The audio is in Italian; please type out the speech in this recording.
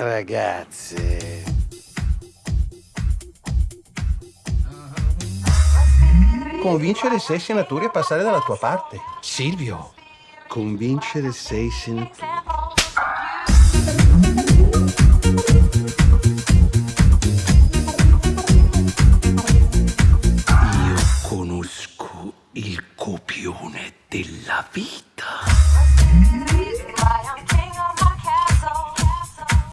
Ragazze. Convincere sei senatori a passare dalla tua parte. Silvio. Convincere sei senatori. Io conosco il copione della vita.